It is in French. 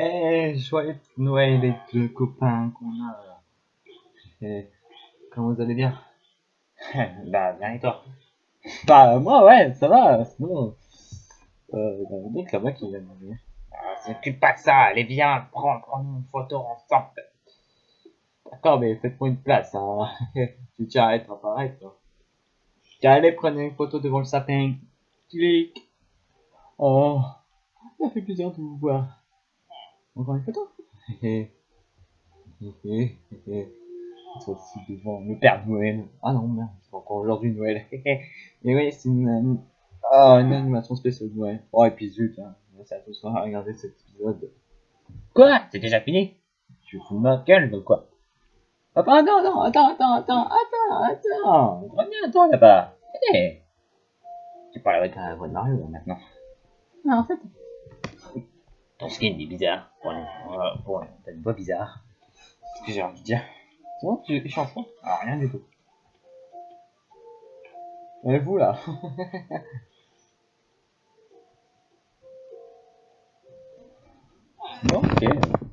Eh, joyeux Noël les deux copains qu'on a. Eh, comment vous allez bien Bah, bien et toi? Bah, moi, ouais, ça va, sinon... Euh, il y a là-bas qui vient de mourir. Ah, s'occupe pas de ça, allez viens, prends, prends une photo ensemble. D'accord, mais faites-moi une place, hein. tu tiens à être toi. Tiens, allez, prenez une photo devant le sapin. Clic. Oh, ça fait plaisir de vous voir. Encore une photo Hé hé hé hé Toi aussi devant le Père Noël. Ah non, merde, c'est encore aujourd'hui Noël. Et oui, c'est une, une, oh, une animation spéciale de Noël. Oh, et puis zut, hein. ça a tous à regarder cet épisode. Quoi? C'est déjà fini? Tu fous ma gueule ou quoi? Attends, attends, attends, attends, attends, attends, attends, attends, reviens toi là-bas. Hé Tu parles avec la voix de Mario là, maintenant. Ah, en fait, ton skin est bizarre. Pour une, euh, pour une, t'as une voix bizarre. C'est ce que j'ai envie de dire. C'est bon, tu es chanson Alors, rien du tout. Et vous là Bon, ok.